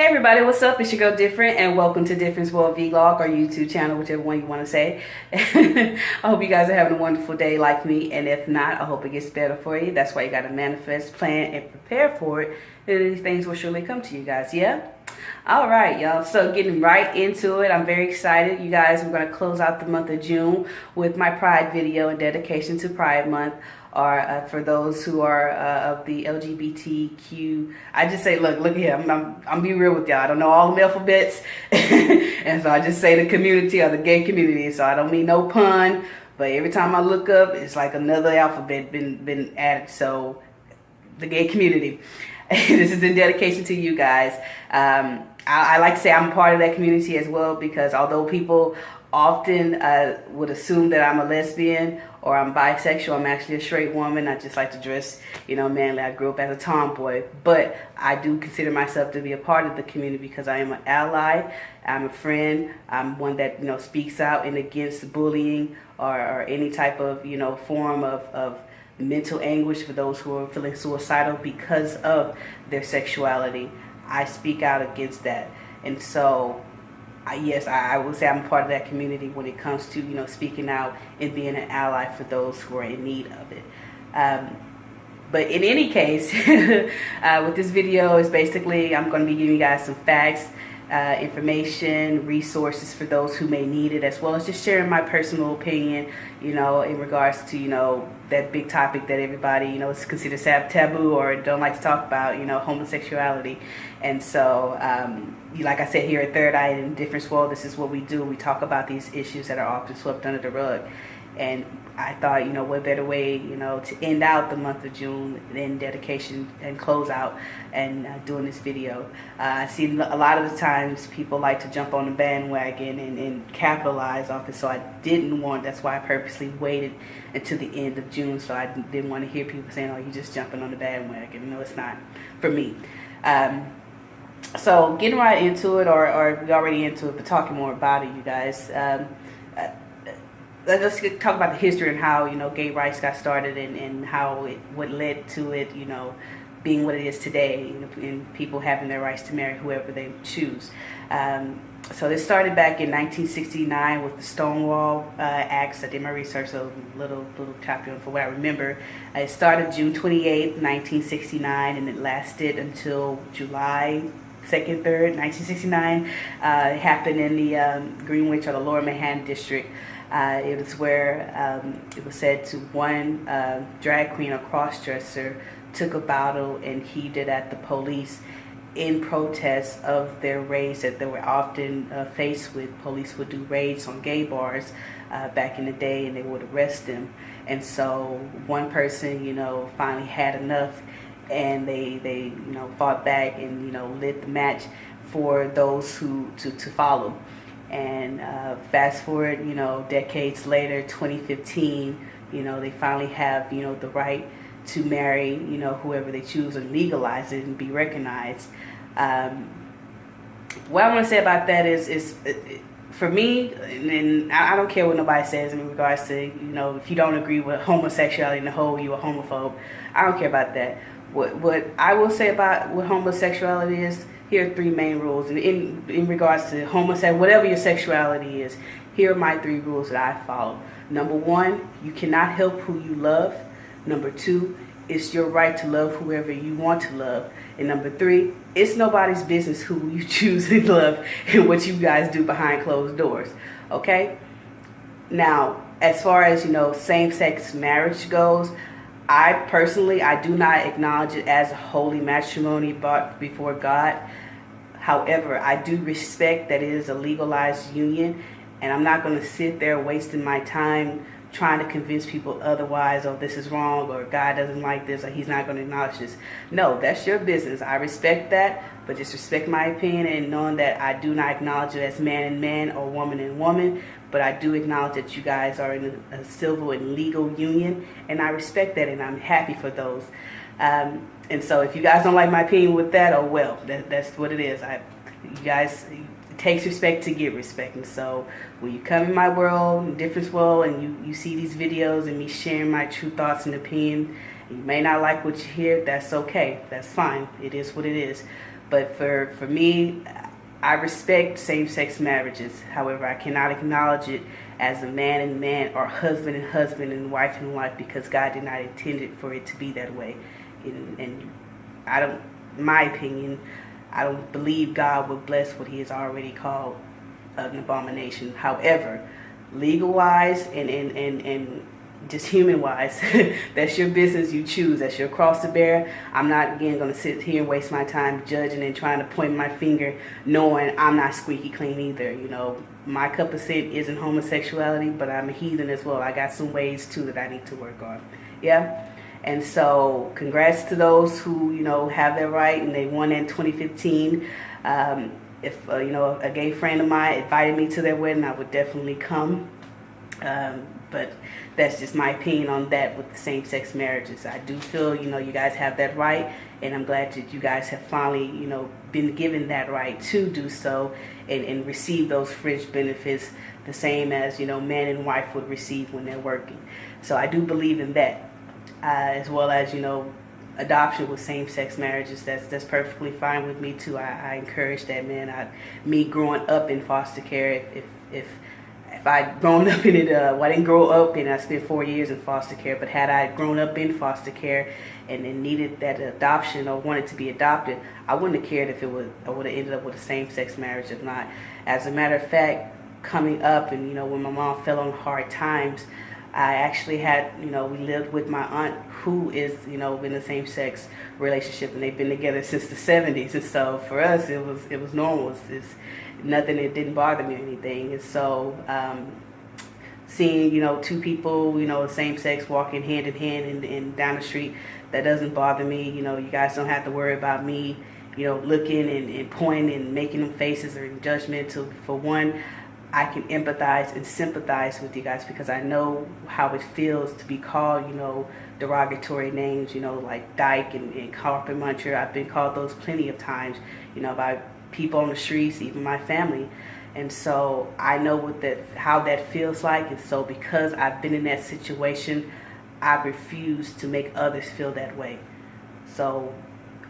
Hey everybody, what's up? It's your girl Different and welcome to Difference World Vlog or YouTube channel, whichever one you want to say. I hope you guys are having a wonderful day like me and if not, I hope it gets better for you. That's why you got to manifest, plan, and prepare for it. And these things will surely come to you guys, yeah? All right, y'all. So getting right into it, I'm very excited. You guys, we're going to close out the month of June with my Pride video and dedication to Pride Month or uh, for those who are uh, of the LGBTQ. I just say, look, look here, I'm, I'm, I'm be real with y'all. I don't know all the alphabets. and so I just say the community or the gay community. So I don't mean no pun, but every time I look up, it's like another alphabet been, been added. So the gay community. this is in dedication to you guys. Um, I, I, like to say I'm part of that community as well because although people often uh, would assume that I'm a lesbian or I'm bisexual. I'm actually a straight woman. I just like to dress, you know, manly. I grew up as a tomboy, but I do consider myself to be a part of the community because I am an ally. I'm a friend. I'm one that, you know, speaks out and against bullying or, or any type of, you know, form of, of mental anguish for those who are feeling suicidal because of their sexuality. I speak out against that. And so yes, I, would say I'm part of that community when it comes to, you know, speaking out and being an ally for those who are in need of it. Um, but in any case, uh, with this video is basically, I'm going to be giving you guys some facts uh, information, resources for those who may need it, as well as just sharing my personal opinion, you know, in regards to, you know, that big topic that everybody, you know, is considered taboo or don't like to talk about, you know, homosexuality. And so, um, like I said here at Third Eye in Difference World, this is what we do. We talk about these issues that are often swept under the rug. And I thought, you know, what better way, you know, to end out the month of June than dedication and close out and uh, doing this video. Uh, I see a lot of the times people like to jump on the bandwagon and, and capitalize off it. So I didn't want, that's why I purposely waited until the end of June. So I didn't want to hear people saying, oh, you're just jumping on the bandwagon. No, it's not for me. Um, so getting right into it, or, or already into it, but talking more about it, you guys. Um, let's talk about the history and how you know gay rights got started and, and how it what led to it you know being what it is today and people having their rights to marry whoever they choose um, so this started back in 1969 with the Stonewall uh, Acts. I did my research, so little little chapter for what I remember. Uh, it started June 28, 1969, and it lasted until July 2nd, 3rd, 1969. Uh, it happened in the um, Greenwich or the Lower Manhattan District. Uh, it was where um, it was said to one uh, drag queen or cross-dresser took a bottle and heaved it at the police in protest of their raids that they were often uh, faced with. Police would do raids on gay bars uh, back in the day and they would arrest them. And so one person, you know, finally had enough and they, they you know, fought back and, you know, lit the match for those who to, to follow. And uh, fast forward, you know, decades later, 2015, you know, they finally have, you know, the right to marry, you know, whoever they choose and legalize it and be recognized. Um, what I want to say about that is, is uh, for me, and I don't care what nobody says in regards to, you know, if you don't agree with homosexuality in the whole, you a homophobe. I don't care about that. What, what I will say about what homosexuality is, here are three main rules. And in, in regards to homosexuality, whatever your sexuality is, here are my three rules that I follow. Number one, you cannot help who you love. Number two, it's your right to love whoever you want to love. And number three, it's nobody's business who you choose to love and what you guys do behind closed doors. Okay? Now, as far as, you know, same-sex marriage goes, I personally, I do not acknowledge it as a holy matrimony brought before God. However, I do respect that it is a legalized union, and I'm not going to sit there wasting my time trying to convince people otherwise, or oh, this is wrong, or God doesn't like this, or he's not going to acknowledge this. No, that's your business. I respect that, but just respect my opinion and knowing that I do not acknowledge it as man and man or woman and woman, but I do acknowledge that you guys are in a, a civil and legal union, and I respect that, and I'm happy for those. Um, and so if you guys don't like my opinion with that, oh well, that, that's what it is. I, you guys, takes respect to get respect. And so when you come in my world, difference world, and you, you see these videos and me sharing my true thoughts and opinion, you may not like what you hear, that's okay. That's fine. It is what it is. But for, for me, I respect same-sex marriages. However, I cannot acknowledge it as a man and man or husband and husband and wife and wife because God did not intend it for it to be that way. And, and I don't, my opinion, I don't believe God will bless what he has already called an abomination. However, legal-wise and, and, and, and just human wise that's your business you choose. That's your cross to bear. I'm not again going to sit here and waste my time judging and trying to point my finger knowing i'm not squeaky clean either you know. My cup of sin isn't homosexuality but i'm a heathen as well. I got some ways too that i need to work on. Yeah and so congrats to those who you know have their right and they won in 2015 um, if uh, you know a gay friend of mine invited me to their wedding i would definitely come um, but that's just my opinion on that with the same-sex marriages. I do feel, you know, you guys have that right, and I'm glad that you guys have finally, you know, been given that right to do so and, and receive those fringe benefits the same as, you know, man and wife would receive when they're working. So I do believe in that, uh, as well as, you know, adoption with same-sex marriages that's that's perfectly fine with me too I, I encourage that man I, me growing up in foster care if, if, if I'd grown up in it, uh, well, I didn't grow up and I spent four years in foster care, but had I grown up in foster care and, and needed that adoption or wanted to be adopted, I wouldn't have cared if it would, I would have ended up with a same-sex marriage if not. As a matter of fact, coming up and, you know, when my mom fell on hard times, I actually had, you know, we lived with my aunt who is, you know, in a same-sex relationship and they've been together since the 70s. And so for us, it was, it was normal. It's, it's nothing, it didn't bother me or anything. And so um, seeing, you know, two people, you know, same sex walking hand in hand and, and down the street, that doesn't bother me. You know, you guys don't have to worry about me, you know, looking and, and pointing and making them faces or judgmental. For one, I can empathize and sympathize with you guys because I know how it feels to be called, you know, derogatory names, you know, like dyke and, and carpet muncher. I've been called those plenty of times, you know, by people on the streets, even my family. And so I know what that how that feels like. And so because I've been in that situation, I refuse to make others feel that way. So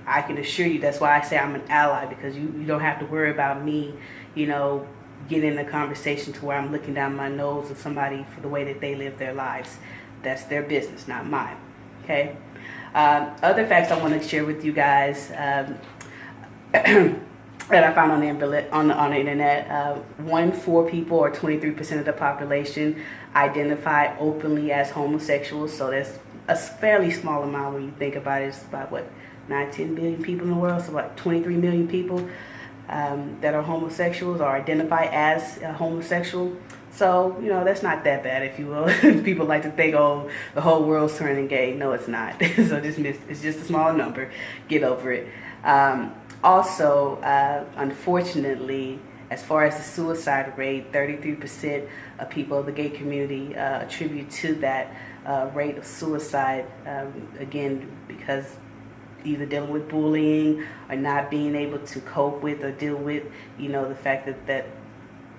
I can assure you that's why I say I'm an ally because you, you don't have to worry about me, you know, getting in a conversation to where I'm looking down my nose at somebody for the way that they live their lives. That's their business, not mine. Okay. Um, other facts I want to share with you guys. Um, that I found on the on the, on the internet. Uh, one four people, or 23% of the population, identify openly as homosexuals. So that's a fairly small amount when you think about it. It's about what 9, 10 billion people in the world, so like 23 million people um, that are homosexuals or identify as homosexual. So, you know, that's not that bad, if you will. People like to think, oh, the whole world's turning gay. No, it's not. so this it's just a small number. Get over it. Um, also, uh, unfortunately, as far as the suicide rate, 33% of people of the gay community uh, attribute to that uh, rate of suicide, um, again, because either dealing with bullying or not being able to cope with or deal with, you know, the fact that, that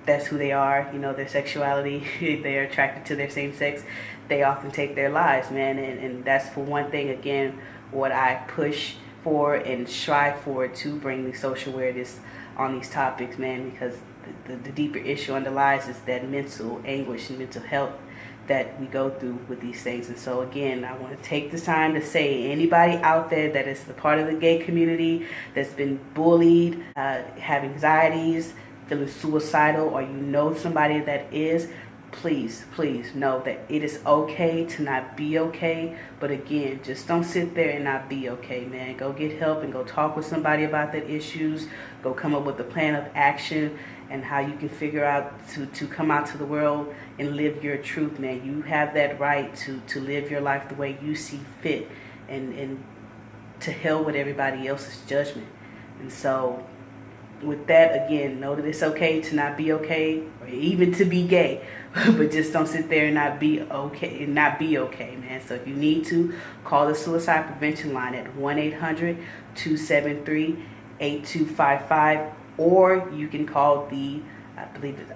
that's who they are, you know, their sexuality, they're attracted to their same sex, they often take their lives, man. And, and that's for one thing, again, what I push for and strive for to bring the social awareness on these topics, man, because the, the, the deeper issue underlies is that mental anguish and mental health that we go through with these things. And so again, I want to take this time to say anybody out there that is the part of the gay community that's been bullied, uh, have anxieties, feeling suicidal, or you know somebody that is, please, please know that it is okay to not be okay. But again, just don't sit there and not be okay, man. Go get help and go talk with somebody about the issues. Go come up with a plan of action and how you can figure out to, to come out to the world and live your truth, man. You have that right to, to live your life the way you see fit and, and to hell with everybody else's judgment. And so with that, again, know that it's okay to not be okay or even to be gay. but just don't sit there and not be okay and not be okay, man. So if you need to, call the suicide prevention line at 1-800-273-8255 or you can call the, I believe it's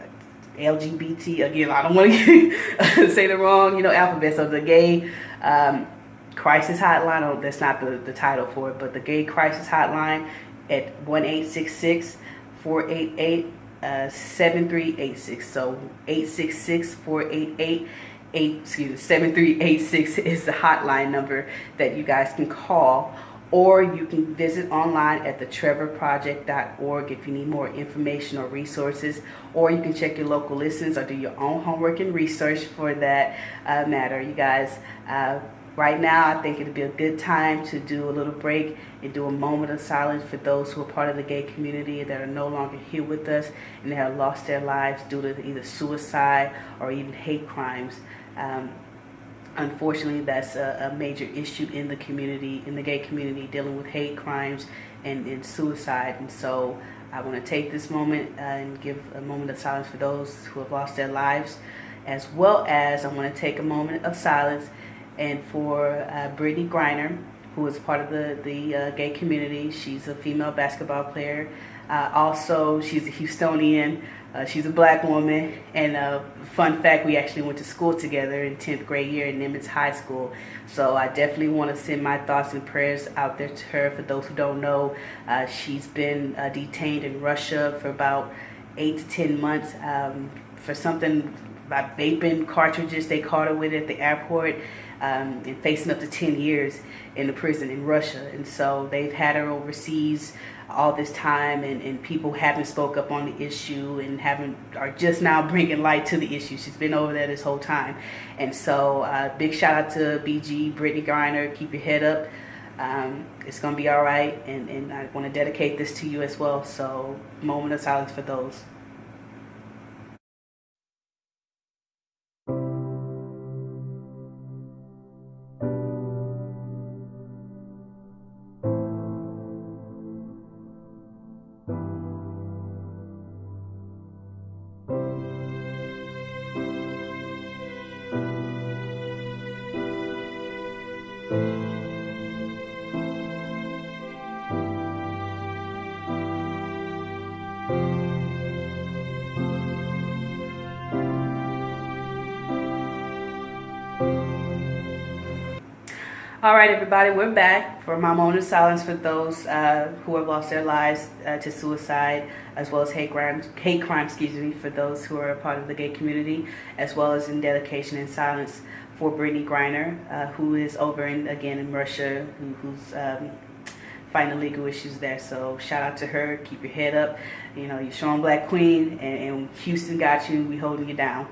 LGBT, again, I don't want to say the wrong, you know, alphabet. So the gay um, crisis hotline, oh, that's not the, the title for it, but the gay crisis hotline at 1866 488 uh, 7386. So 866 488 8, excuse me, 7386 is the hotline number that you guys can call or you can visit online at thetrevorproject.org if you need more information or resources or you can check your local listings or do your own homework and research for that uh, matter. You guys uh, right now i think it'd be a good time to do a little break and do a moment of silence for those who are part of the gay community that are no longer here with us and have lost their lives due to either suicide or even hate crimes. Um, unfortunately that's a, a, major issue in the community in the gay community dealing with hate crimes and, and suicide. And so i want to take this moment uh, and give a moment of silence for those who have lost their lives as well as i want to take a moment of silence and for uh, brittney griner who is part of the, the uh, gay community. She's a female basketball player. Uh, also she's a houstonian uh, she's a black woman, and uh, fun fact, we actually went to school together in 10th grade year in Nimitz High School. So I definitely want to send my thoughts and prayers out there to her. For those who don't know, uh, she's been uh, detained in Russia for about eight to 10 months um, for something about vaping cartridges they caught her with at the airport. Um, and facing up to 10 years in the prison in Russia. And so they've had her overseas all this time and, and people haven't spoke up on the issue and haven't are just now bringing light to the issue. She's been over there this whole time. And so uh, big shout out to bg brittney griner. Keep your head up. Um, it's gonna be all right. And, and i want to dedicate this to you as well. So moment of silence for those All right, everybody, we're back for my moment of silence for those uh, who have lost their lives uh, to suicide, as well as hate crime, hate crime, excuse me, for those who are a part of the gay community, as well as in dedication and silence for Brittney Griner, uh, who is over in again in Russia, who, who's um, fighting legal issues there. So shout out to her. Keep your head up. You know, you're showing Black Queen, and, and Houston got you. We holding you down.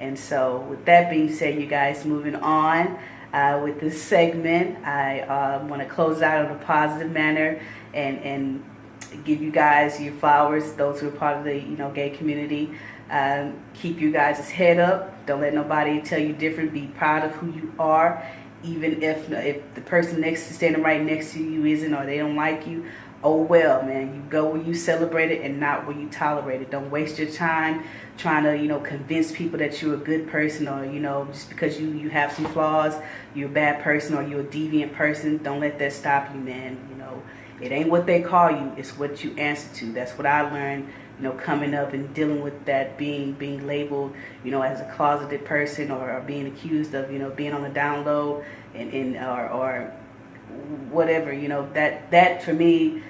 And so, with that being said, you guys, moving on uh, with this segment. I uh, want to close out in a positive manner and, and give you guys your flowers, those who are part of the you know gay community. Um, keep you guys' head up. Don't let nobody tell you different. Be proud of who you are, even if if the person next to standing right next to you isn't or they don't like you oh well man you go where you celebrate it and not where you tolerate it. Don't waste your time trying to you know convince people that you're a good person or you know just because you you have some flaws you're a bad person or you're a deviant person don't let that stop you man you know. It ain't what they call you it's what you answer to. That's what i learned you know coming up and dealing with that being being labeled you know as a closeted person or, or being accused of you know being on the down low and, and or, or whatever you know that that for me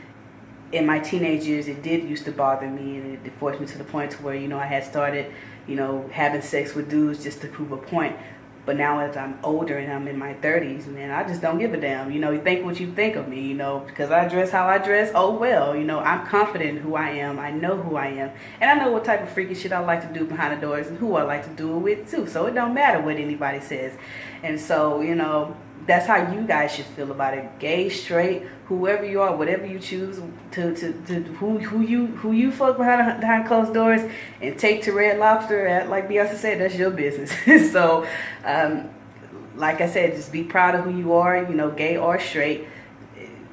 in my teenage years, it did used to bother me, and it forced me to the point to where you know I had started, you know, having sex with dudes just to prove a point. But now as I'm older and I'm in my 30s, man, I just don't give a damn. You know, you think what you think of me, you know, because I dress how I dress. Oh well, you know, I'm confident who I am. I know who I am, and I know what type of freaky shit I like to do behind the doors and who I like to do it with too. So it don't matter what anybody says. And so, you know, that's how you guys should feel about it. Gay, straight, whoever you are, whatever you choose to, to, to who who you who you fuck behind behind closed doors and take to Red Lobster, at, like Beyonce said, that's your business. so, um, like I said, just be proud of who you are. You know, gay or straight,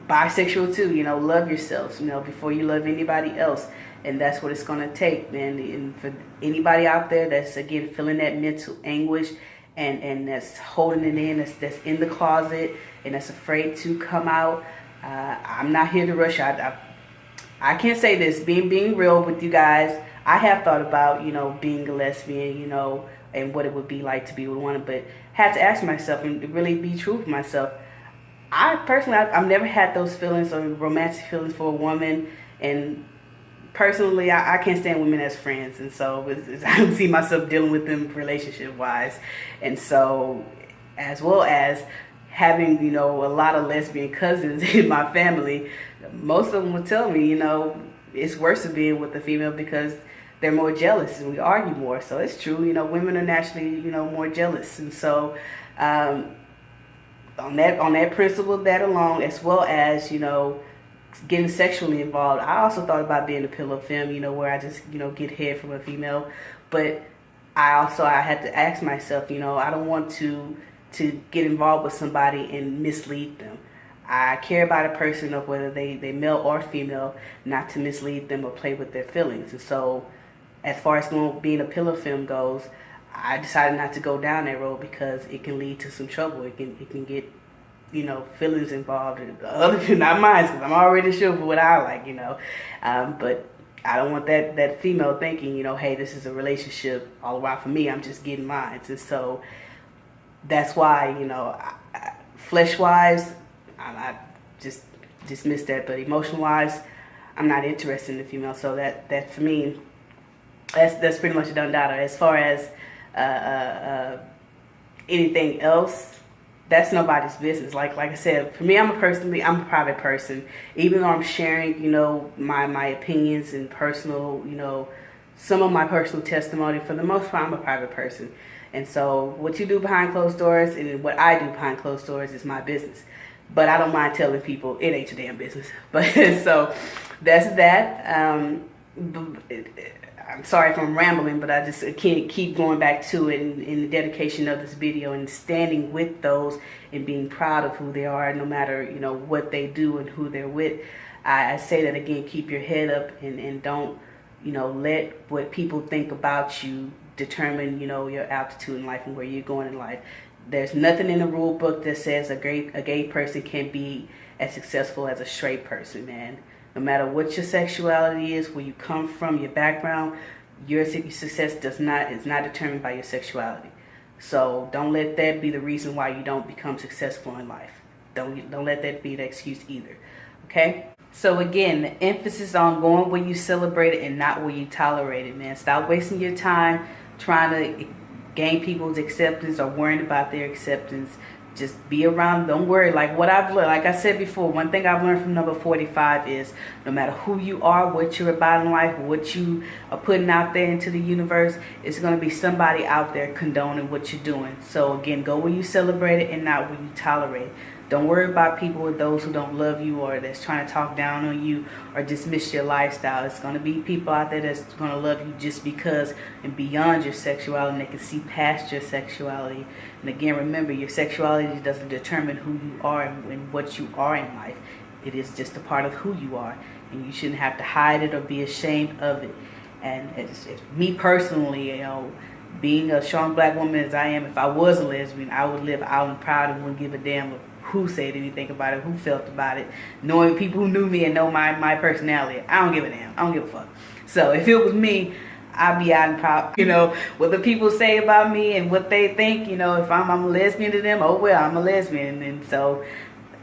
bisexual too. You know, love yourselves. You know, before you love anybody else. And that's what it's gonna take, man. And for anybody out there that's again feeling that mental anguish and and that's holding it in, that's that's in the closet, and that's afraid to come out. Uh, I'm not here to rush. I, I I can't say this. Being being real with you guys, I have thought about you know being a lesbian, you know, and what it would be like to be with one, but had to ask myself and really be true for myself. I personally, I've, I've never had those feelings or romantic feelings for a woman, and personally, I, I, can't stand women as friends, and so it's, it's, I don't see myself dealing with them relationship wise, and so as well as having you know a lot of lesbian cousins in my family, most of them will tell me you know it's worse to being with a female because they're more jealous and we argue more. So it's true, you know, women are naturally you know more jealous, and so. Um, on that on that principle that alone as well as you know getting sexually involved i also thought about being a pillow femme you know where i just you know get head from a female. But i also i had to ask myself you know i don't want to to get involved with somebody and mislead them. I care about a person of whether they they male or female not to mislead them or play with their feelings. And so as far as being a pillow femme goes I decided not to go down that road because it can lead to some trouble. It can it can get you know feelings involved and other not mine because I'm already sure for what I like, you know. Um, but I don't want that that female thinking, you know, hey, this is a relationship all around for me. I'm just getting mine, and so that's why you know, flesh wise, I, I just dismiss that, but emotion wise, I'm not interested in the female. So that that for me, that's that's pretty much a done data. As far as uh, uh, uh, anything else, that's nobody's business. Like like I said, for me, I'm a personally, I'm a private person. Even though I'm sharing, you know, my my opinions and personal, you know, some of my personal testimony. For the most part, I'm a private person, and so what you do behind closed doors and what I do behind closed doors is my business. But I don't mind telling people it ain't your damn business. But so that's that. Um, I'm sorry if I'm rambling, but I just can't keep going back to it in, in, the dedication of this video and standing with those and being proud of who they are, no matter you know what they do and who they're with. I, I say that again: keep your head up and, and don't you know let what people think about you determine you know your altitude in life and where you're going in life. There's nothing in the rule book that says a gay a gay person can be as successful as a straight person, man. No matter what your sexuality is, where you come from, your background, your success does not is not determined by your sexuality. So don't let that be the reason why you don't become successful in life. Don't don't let that be the excuse either. Okay? So again, the emphasis on going where you celebrate it and not where you tolerate it, man. Stop wasting your time trying to gain people's acceptance or worrying about their acceptance just be around don't worry. Like what i've learned like i said before one thing i've learned from number 45 is no matter who you are what you're about in life what you are putting out there into the universe it's going to be somebody out there condoning what you're doing. So again go where you celebrate it and not where you tolerate. it don't worry about people with those who don't love you or that's trying to talk down on you or dismiss your lifestyle. It's going to be people out there that's going to love you just because and beyond your sexuality and they can see past your sexuality. And again, remember, your sexuality doesn't determine who you are and what you are in life. It is just a part of who you are. And you shouldn't have to hide it or be ashamed of it. And it's, it's me personally, you know, being a strong black woman as I am, if I was a lesbian, I would live out and proud and wouldn't give a damn who said anything about it, who felt about it, knowing people who knew me and know my, my personality. I don't give a damn. I don't give a fuck. So if it was me, I'd be out and proud, you know, what the people say about me and what they think, you know, if I'm, I'm a lesbian to them, oh well, I'm a lesbian. And so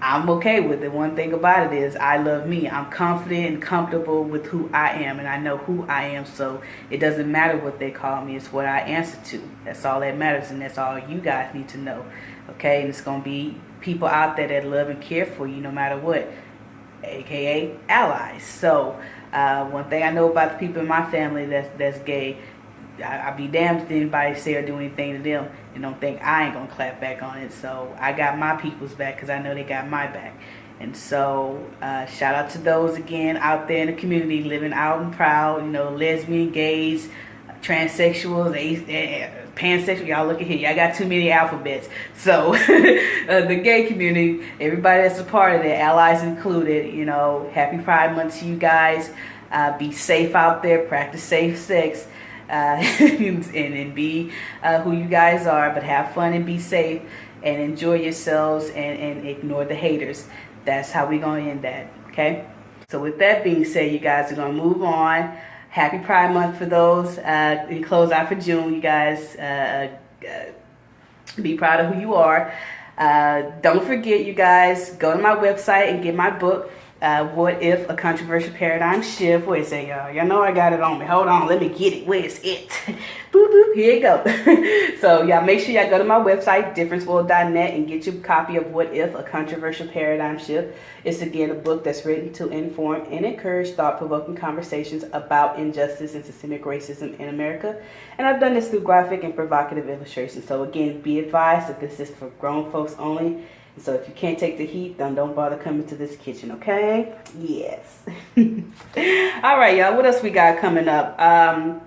I'm okay with it. One thing about it is I love me. I'm confident and comfortable with who I am and I know who I am. So it doesn't matter what they call me. It's what I answer to. That's all that matters and that's all you guys need to know. Okay. And it's going to be people out there that love and care for you no matter what. AKA allies. So uh, one thing I know about the people in my family that's, that's gay, I, would be damned if anybody say or do anything to them and don't think I ain't gonna clap back on it. So I got my people's back because I know they got my back. And so uh, shout out to those again out there in the community living out and proud, you know, lesbian, gays, transsexuals, pansexual. Y'all look at here. Y'all got too many alphabets. So uh, the gay community, everybody that's a part of it, allies included, you know, happy Pride Month to you guys. Uh, be safe out there. Practice safe sex uh, and, and be uh, who you guys are, but have fun and be safe and enjoy yourselves and, and ignore the haters. That's how we're going to end that, okay? So with that being said, you guys are going to move on. Happy Pride Month for those. Uh, close out for June, you guys. Uh, uh, be proud of who you are. Uh, don't forget, you guys, go to my website and get my book. Uh, what if a controversial paradigm shift? A second, y'all. Y'all know I got it on me. Hold on, let me get it. Where's it? boop, boop, here you go. so, y'all make sure y'all go to my website, differenceworld.net, and get your copy of What If a Controversial Paradigm Shift. It's again a book that's written to inform and encourage thought provoking conversations about injustice and systemic racism in America. And I've done this through graphic and provocative illustrations. So, again, be advised that this is for grown folks only so if you can't take the heat, then don't bother coming to this kitchen, okay? Yes. All right, y'all. What else we got coming up? Um,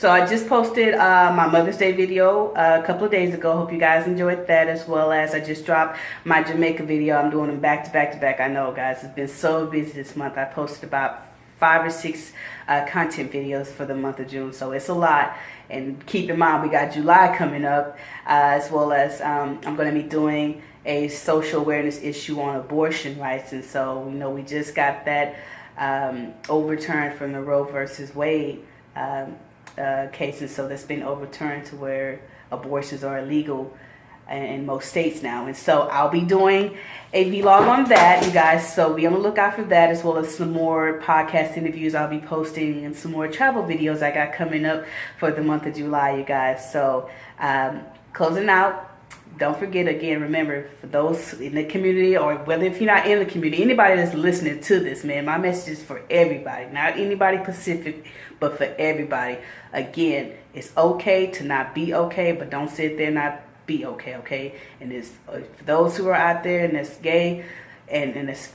so I just posted uh, my Mother's Day video uh, a couple of days ago. Hope you guys enjoyed that as well as I just dropped my Jamaica video. I'm doing them back to back to back. I know, guys. It's been so busy this month. I posted about five or six uh, content videos for the month of June. So it's a lot. And keep in mind, we got July coming up uh, as well as um, I'm going to be doing a social awareness issue on abortion rights. And so, you know, we just got that um, overturned from the Roe versus Wade um, uh, case. And so that's been overturned to where abortions are illegal in most states now. And so I'll be doing a vlog on that, you guys. So be on the lookout for that as well as some more podcast interviews I'll be posting and some more travel videos I got coming up for the month of July, you guys. So um, closing out, don't forget again, remember for those in the community or whether if you're not in the community, anybody that's listening to this, man, my message is for everybody, not anybody Pacific, but for everybody. Again, it's okay to not be okay, but don't sit there not be okay, okay? And it's uh, for those who are out there and that's gay and, and it's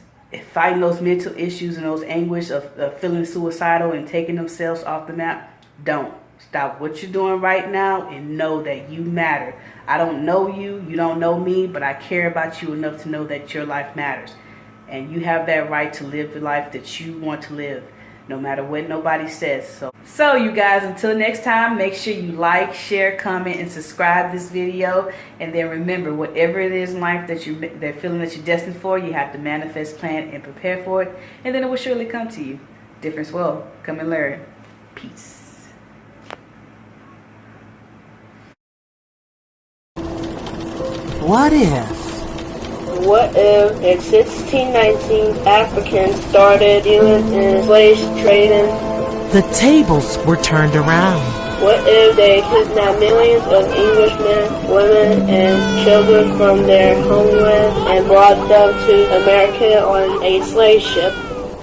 fighting those mental issues and those anguish of, of feeling suicidal and taking themselves off the map, don't. Stop what you're doing right now and know that you matter. I don't know you, you don't know me, but I care about you enough to know that your life matters. And you have that right to live the life that you want to live, no matter what nobody says. So, so you guys, until next time, make sure you like, share, comment, and subscribe this video. And then remember, whatever it is in life that you they're feeling that you're destined for, you have to manifest, plan, and prepare for it. And then it will surely come to you. Difference will come and learn. Peace. What if? What if in 1619 Africans started dealing in slave trading? The tables were turned around. What if they kidnapped millions of Englishmen, women, and children from their homeland and brought them to America on a slave ship?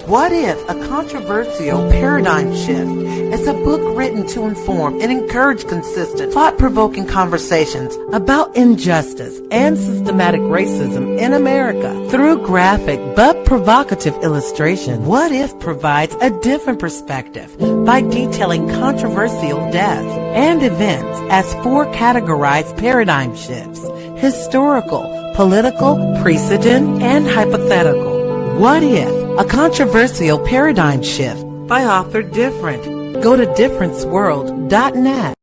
What if a controversial paradigm shift is a book written to inform and encourage consistent, thought-provoking conversations about injustice and systematic racism in America through graphic but provocative illustration? What if provides a different perspective by detailing controversial deaths and events as four categorized paradigm shifts, historical, political, precedent, and hypothetical. What if a controversial paradigm shift by author Different. Go to differenceworld.net.